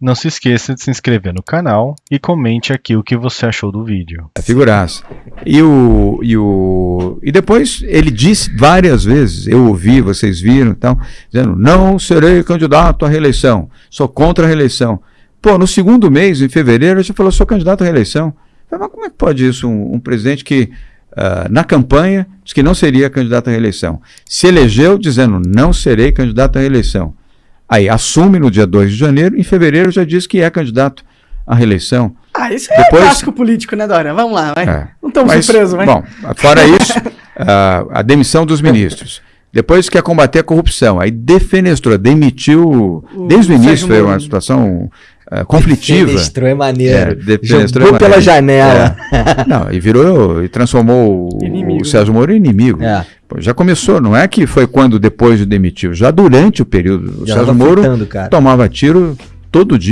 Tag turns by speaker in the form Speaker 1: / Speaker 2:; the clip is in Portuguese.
Speaker 1: Não se esqueça de se inscrever no canal e comente aqui o que você achou do vídeo.
Speaker 2: É figuraça. E o, e o e depois ele disse várias vezes, eu ouvi, vocês viram, então, dizendo: "Não serei candidato à reeleição. Sou contra a reeleição". Pô, no segundo mês, em fevereiro, ele já falou: "Sou candidato à reeleição". Mas como é que pode isso um, um presidente que uh, na campanha disse que não seria candidato à reeleição, se elegeu dizendo: "Não serei candidato à reeleição". Aí assume no dia 2 de janeiro, em fevereiro já diz que é candidato à reeleição.
Speaker 3: Ah, isso é Depois, clássico político, né, Dória? Vamos lá, vai. É, não estamos surpresos, vai.
Speaker 2: Bom, fora isso, a, a demissão dos ministros. Depois quer combater a corrupção. Aí defenestrou, demitiu. O desde o início foi uma situação uh, conflitiva.
Speaker 4: Defenestrou é maneiro. É, defenestrou Jogou é pela janela.
Speaker 2: É. Não, e virou e transformou o, o Sérgio Moro em inimigo. É. Pô, já começou, não é que foi quando depois de demitiu, já durante o período. O já Sérgio Moro tomava tiro todo dia.